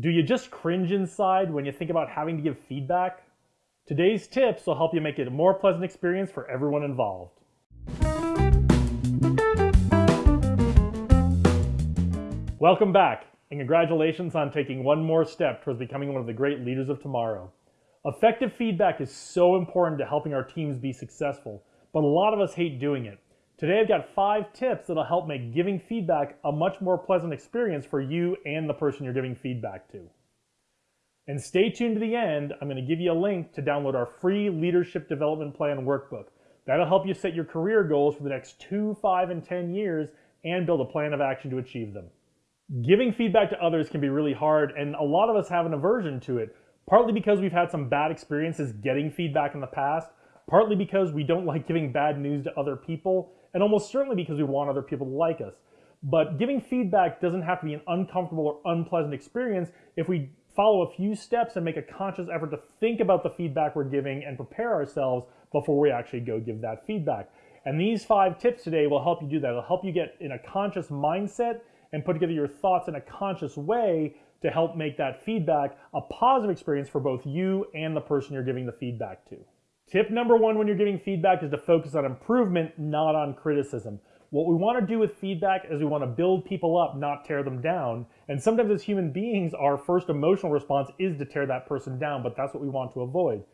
Do you just cringe inside when you think about having to give feedback? Today's tips will help you make it a more pleasant experience for everyone involved. Welcome back, and congratulations on taking one more step towards becoming one of the great leaders of tomorrow. Effective feedback is so important to helping our teams be successful, but a lot of us hate doing it. Today I've got five tips that'll help make giving feedback a much more pleasant experience for you and the person you're giving feedback to. And stay tuned to the end. I'm going to give you a link to download our free Leadership Development Plan workbook. That'll help you set your career goals for the next two, five, and 10 years and build a plan of action to achieve them. Giving feedback to others can be really hard, and a lot of us have an aversion to it, partly because we've had some bad experiences getting feedback in the past, partly because we don't like giving bad news to other people, and almost certainly because we want other people to like us. But giving feedback doesn't have to be an uncomfortable or unpleasant experience if we follow a few steps and make a conscious effort to think about the feedback we're giving and prepare ourselves before we actually go give that feedback. And these five tips today will help you do that. It'll help you get in a conscious mindset and put together your thoughts in a conscious way to help make that feedback a positive experience for both you and the person you're giving the feedback to. Tip number one when you're giving feedback is to focus on improvement, not on criticism. What we want to do with feedback is we want to build people up, not tear them down. And sometimes as human beings, our first emotional response is to tear that person down, but that's what we want to avoid.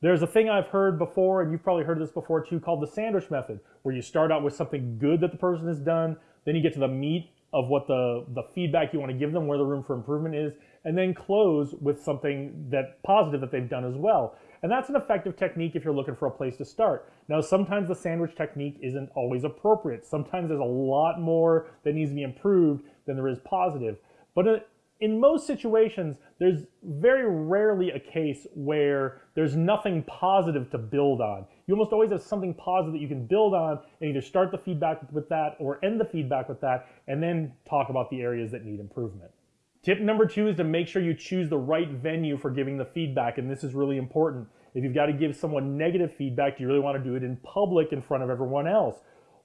There's a thing I've heard before, and you've probably heard this before too, called the sandwich method, where you start out with something good that the person has done, then you get to the meat of what the, the feedback you want to give them, where the room for improvement is, and then close with something that positive that they've done as well. And that's an effective technique if you're looking for a place to start. Now, sometimes the sandwich technique isn't always appropriate. Sometimes there's a lot more that needs to be improved than there is positive. But uh, in most situations, there's very rarely a case where there's nothing positive to build on. You almost always have something positive that you can build on and either start the feedback with that or end the feedback with that and then talk about the areas that need improvement. Tip number two is to make sure you choose the right venue for giving the feedback, and this is really important. If you've got to give someone negative feedback, do you really want to do it in public in front of everyone else?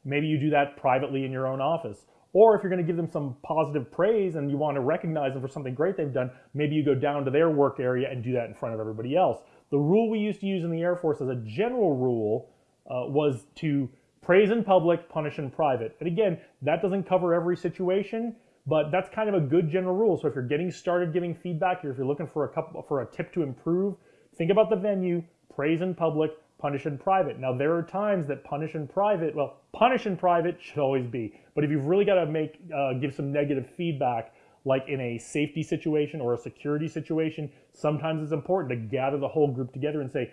Maybe you do that privately in your own office. Or if you're going to give them some positive praise and you want to recognize them for something great they've done, maybe you go down to their work area and do that in front of everybody else. The rule we used to use in the Air Force as a general rule uh, was to praise in public, punish in private. And again, that doesn't cover every situation, but that's kind of a good general rule. So if you're getting started giving feedback, or if you're looking for a couple for a tip to improve, think about the venue, praise in public, punish in private. Now there are times that punish in private, well, punish in private should always be, but if you've really got to make uh, give some negative feedback, like in a safety situation or a security situation, sometimes it's important to gather the whole group together and say,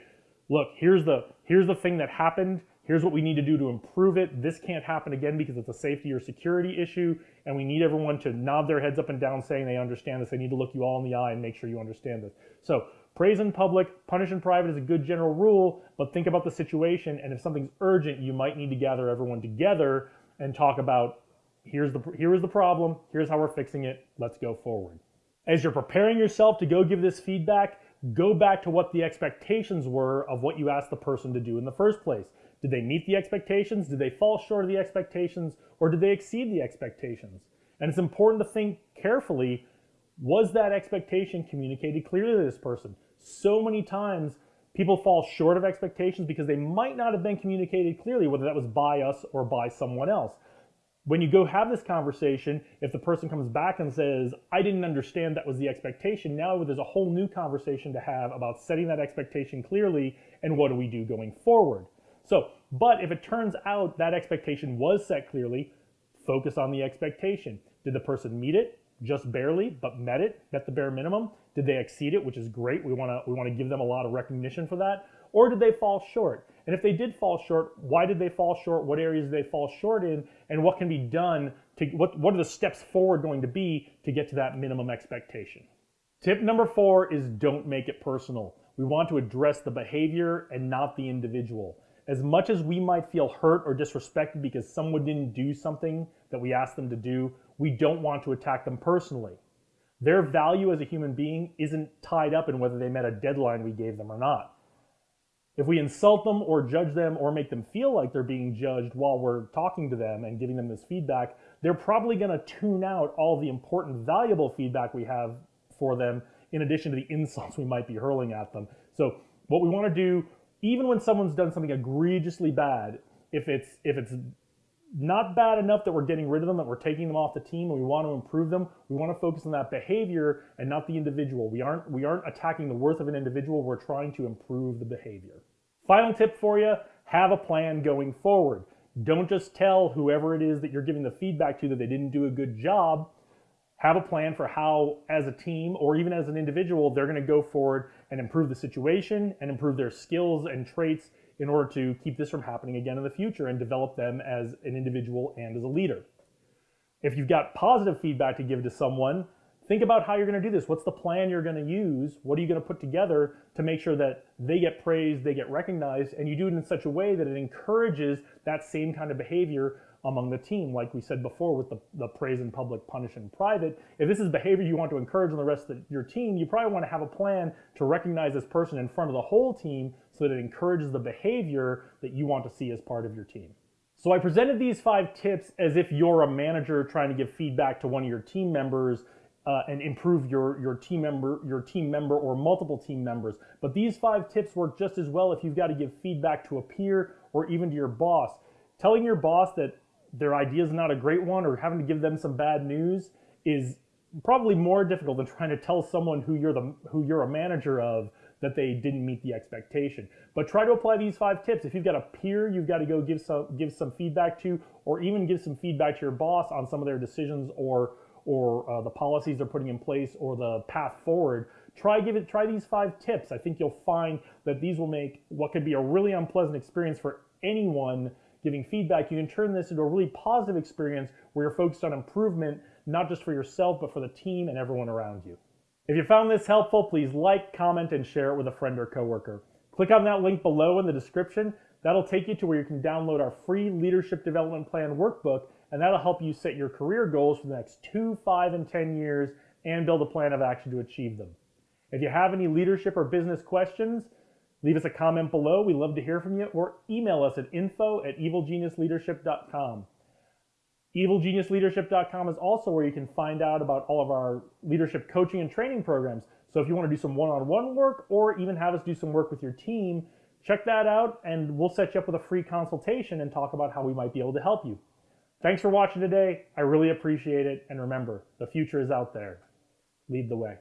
look, here's the here's the thing that happened. Here's what we need to do to improve it. This can't happen again because it's a safety or security issue, and we need everyone to nod their heads up and down saying they understand this. They need to look you all in the eye and make sure you understand this. So praise in public, punish in private is a good general rule, but think about the situation, and if something's urgent, you might need to gather everyone together and talk about here's the here is the problem, here's how we're fixing it, let's go forward. As you're preparing yourself to go give this feedback, go back to what the expectations were of what you asked the person to do in the first place. Did they meet the expectations? Did they fall short of the expectations? Or did they exceed the expectations? And it's important to think carefully, was that expectation communicated clearly to this person? So many times people fall short of expectations because they might not have been communicated clearly, whether that was by us or by someone else. When you go have this conversation, if the person comes back and says, I didn't understand that was the expectation, now there's a whole new conversation to have about setting that expectation clearly and what do we do going forward. So, but if it turns out that expectation was set clearly, focus on the expectation. Did the person meet it? Just barely, but met it, met the bare minimum. Did they exceed it, which is great. We want to we want to give them a lot of recognition for that. Or did they fall short? And if they did fall short, why did they fall short? What areas did they fall short in? And what can be done to what what are the steps forward going to be to get to that minimum expectation? Tip number 4 is don't make it personal. We want to address the behavior and not the individual as much as we might feel hurt or disrespected because someone didn't do something that we asked them to do, we don't want to attack them personally. Their value as a human being isn't tied up in whether they met a deadline we gave them or not. If we insult them or judge them or make them feel like they're being judged while we're talking to them and giving them this feedback, they're probably going to tune out all the important, valuable feedback we have for them in addition to the insults we might be hurling at them. So what we want to do, even when someone's done something egregiously bad, if it's if it's not bad enough that we're getting rid of them, that we're taking them off the team, and we want to improve them. We want to focus on that behavior and not the individual. We aren't we aren't attacking the worth of an individual. We're trying to improve the behavior. Final tip for you: have a plan going forward. Don't just tell whoever it is that you're giving the feedback to that they didn't do a good job. Have a plan for how, as a team or even as an individual, they're going to go forward and improve the situation and improve their skills and traits in order to keep this from happening again in the future and develop them as an individual and as a leader. If you've got positive feedback to give to someone, think about how you're going to do this. What's the plan you're going to use? What are you going to put together to make sure that they get praised, they get recognized, and you do it in such a way that it encourages that same kind of behavior among the team, like we said before with the, the praise in public, punish in private. If this is behavior you want to encourage on the rest of your team, you probably want to have a plan to recognize this person in front of the whole team so that it encourages the behavior that you want to see as part of your team. So I presented these five tips as if you're a manager trying to give feedback to one of your team members uh, and improve your, your team member, your team member or multiple team members. But these five tips work just as well if you've got to give feedback to a peer or even to your boss. Telling your boss that their idea is not a great one or having to give them some bad news is probably more difficult than trying to tell someone who you're the who you're a manager of that they didn't meet the expectation. But try to apply these five tips. If you've got a peer you've got to go give some give some feedback to, or even give some feedback to your boss on some of their decisions or or uh, the policies they're putting in place or the path forward. Try give it try these five tips. I think you'll find that these will make what could be a really unpleasant experience for anyone giving feedback, you can turn this into a really positive experience where you're focused on improvement, not just for yourself, but for the team and everyone around you. If you found this helpful, please like, comment, and share it with a friend or coworker. Click on that link below in the description. That'll take you to where you can download our free Leadership Development Plan workbook, and that'll help you set your career goals for the next two, five, and 10 years and build a plan of action to achieve them. If you have any leadership or business questions, Leave us a comment below. We love to hear from you or email us at info at evilgeniusleadership.com. Evilgeniusleadership.com is also where you can find out about all of our leadership coaching and training programs. So if you want to do some one-on-one work or even have us do some work with your team, check that out and we'll set you up with a free consultation and talk about how we might be able to help you. Thanks for watching today. I really appreciate it. And remember, the future is out there. Lead the way.